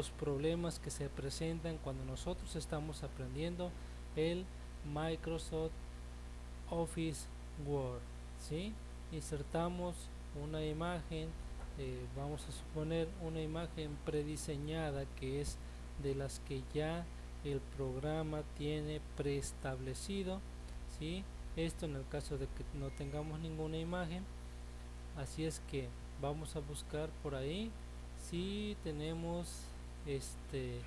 los problemas que se presentan cuando nosotros estamos aprendiendo el Microsoft Office Word ¿sí? insertamos una imagen eh, vamos a suponer una imagen prediseñada que es de las que ya el programa tiene preestablecido ¿sí? esto en el caso de que no tengamos ninguna imagen así es que vamos a buscar por ahí si tenemos este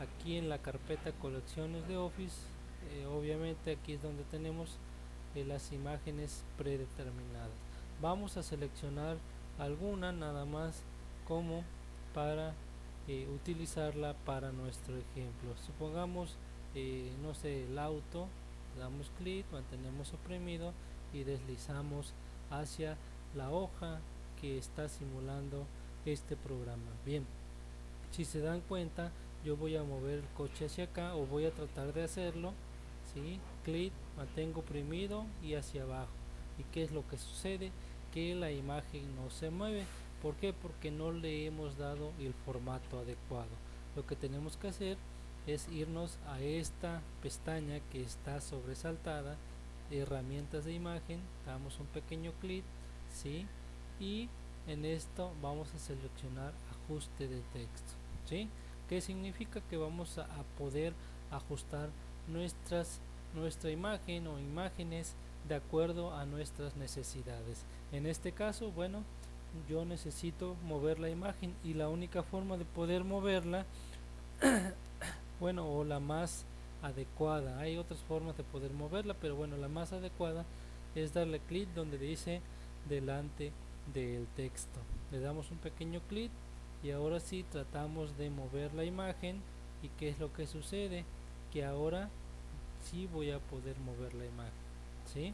aquí en la carpeta colecciones de office eh, obviamente aquí es donde tenemos eh, las imágenes predeterminadas. Vamos a seleccionar alguna nada más como para eh, utilizarla para nuestro ejemplo. Supongamos no sé el auto damos clic mantenemos oprimido y deslizamos hacia la hoja que está simulando este programa. Bien si se dan cuenta yo voy a mover el coche hacia acá o voy a tratar de hacerlo ¿sí? clic mantengo oprimido y hacia abajo y qué es lo que sucede que la imagen no se mueve ¿por qué? porque no le hemos dado el formato adecuado lo que tenemos que hacer es irnos a esta pestaña que está sobresaltada herramientas de imagen damos un pequeño clic ¿sí? y en esto vamos a seleccionar ajuste de texto ¿sí? que significa que vamos a, poder ajustar nuestras nuestra imagen o imágenes de acuerdo a nuestras necesidades en este caso bueno yo necesito mover la imagen y la única forma de poder moverla bueno o la más adecuada hay otras formas de poder moverla pero bueno la más adecuada es darle clic donde dice delante del texto le damos un pequeño clic y ahora sí tratamos de mover la imagen y qué es lo que sucede que ahora sí voy a poder mover la imagen ¿sí?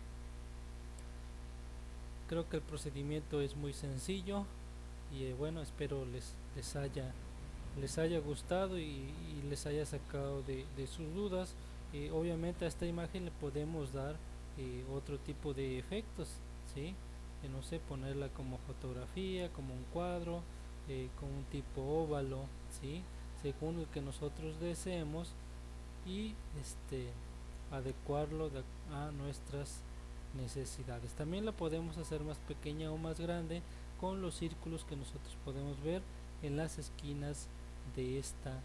creo que el procedimiento es muy sencillo y eh, bueno espero les, les haya les haya gustado y, les haya sacado de, sus dudas eh, obviamente a esta imagen le podemos dar eh, otro tipo de efectos ¿sí? no sé ponerla como fotografía como un cuadro eh, con un tipo óvalo ¿sí? según el que nosotros deseemos y este adecuarlo a nuestras necesidades también la podemos hacer más pequeña o más grande con los círculos que nosotros podemos ver en las esquinas de esta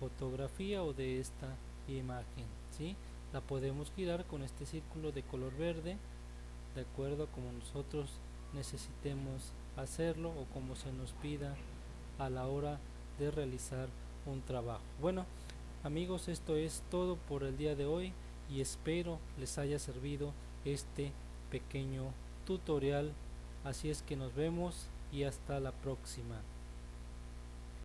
fotografía o de esta imagen ¿sí? la podemos girar con este círculo de color verde de acuerdo a como nosotros necesitemos hacerlo o como se nos pida a la hora de realizar un trabajo. Bueno amigos esto es todo por el día de hoy y espero les haya servido este pequeño tutorial. Así es que nos vemos y hasta la próxima